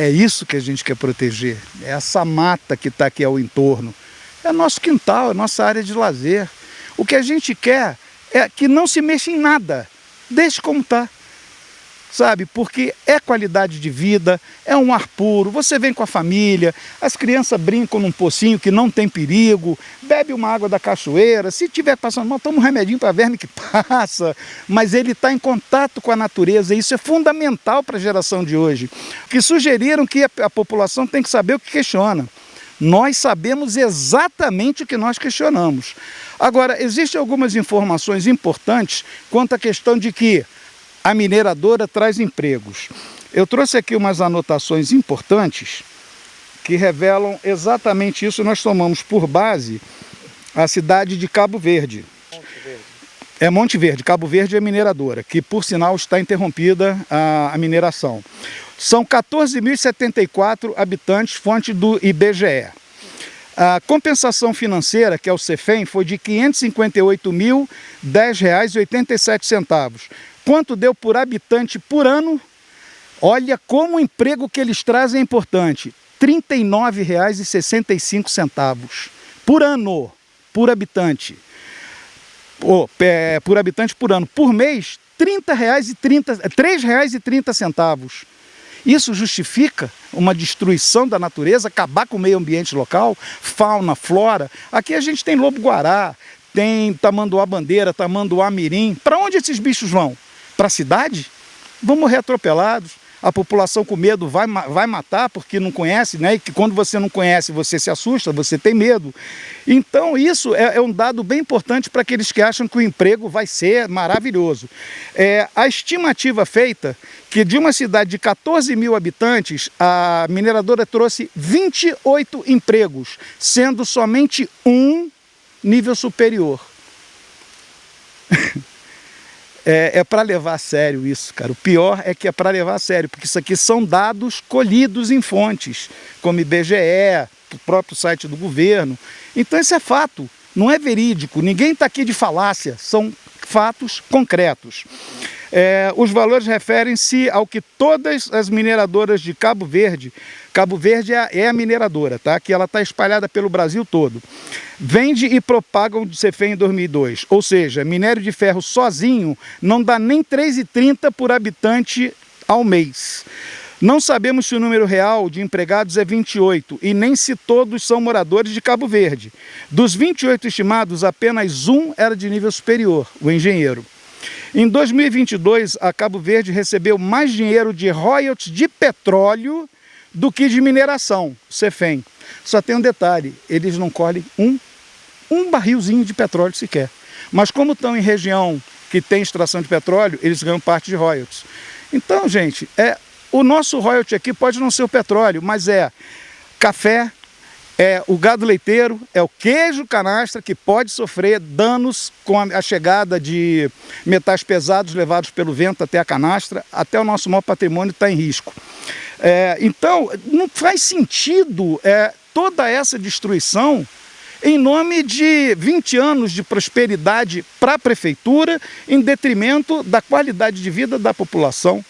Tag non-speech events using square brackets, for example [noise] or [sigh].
É isso que a gente quer proteger, é essa mata que está aqui ao entorno. É nosso quintal, é nossa área de lazer. O que a gente quer é que não se mexa em nada, deixe como está sabe? Porque é qualidade de vida, é um ar puro, você vem com a família, as crianças brincam num pocinho que não tem perigo, bebe uma água da cachoeira, se tiver passando mal, toma um remedinho para verme que [laughs] passa, mas ele está em contato com a natureza, e isso é fundamental para a geração de hoje, que sugeriram que a, a população tem que saber o que questiona. Nós sabemos exatamente o que nós questionamos. Agora, existem algumas informações importantes quanto à questão de que a mineradora traz empregos. Eu trouxe aqui umas anotações importantes que revelam exatamente isso. Nós tomamos por base a cidade de Cabo Verde. Monte Verde. É Monte Verde, Cabo Verde é mineradora, que por sinal está interrompida a, a mineração. São 14.074 habitantes, fonte do IBGE. A compensação financeira, que é o CEFEM, foi de R$ 558.010,87 quanto deu por habitante por ano, olha como o emprego que eles trazem é importante, R$ 39,65 por ano, por habitante. Oh, é, por habitante por ano. Por mês, R$ 3,30. Isso justifica uma destruição da natureza, acabar com o meio ambiente local, fauna, flora. Aqui a gente tem lobo-guará, tem tamanduá-bandeira, tamanduá-mirim. Para onde esses bichos vão? para a cidade, vão morrer atropelados. A população com medo vai, vai matar porque não conhece, né? E que quando você não conhece, você se assusta, você tem medo. Então isso é, é um dado bem importante para aqueles que acham que o emprego vai ser maravilhoso. É, a estimativa feita que de uma cidade de 14 mil habitantes, a mineradora trouxe 28 empregos, sendo somente um nível superior. [laughs] é, é para levar a sério isso, cara. O pior é que é para levar a sério, porque isso aqui são dados colhidos em fontes, como IBGE, o próprio site do governo. Então isso é fato, não é verídico, ninguém está aqui de falácia, são fatos concretos. É, os valores referem-se ao que todas as mineradoras de Cabo Verde, Cabo Verde é, é a mineradora, tá? que ela está espalhada pelo Brasil todo, vende e propagam de CFE em 2002. Ou seja, minério de ferro sozinho não dá nem 3,30 por habitante ao mês. Não sabemos se o número real de empregados é 28 e nem se todos são moradores de Cabo Verde. Dos 28 estimados, apenas um era de nível superior, o engenheiro. Em 2022, a Cabo Verde recebeu mais dinheiro de royalties de petróleo do que de mineração, CEFEM. Só tem um detalhe, eles não colhem um, um barrilzinho de petróleo sequer. Mas como estão em região que tem extração de petróleo, eles ganham parte de royalties. Então, gente, é, o nosso royalty aqui pode não ser o petróleo, mas é café, é o gado leiteiro, é o queijo canastra que pode sofrer danos com a chegada de metais pesados levados pelo vento até a canastra, até o nosso maior patrimônio está em risco. É, então, não faz sentido é, toda essa destruição em nome de 20 anos de prosperidade para a prefeitura, em detrimento da qualidade de vida da população.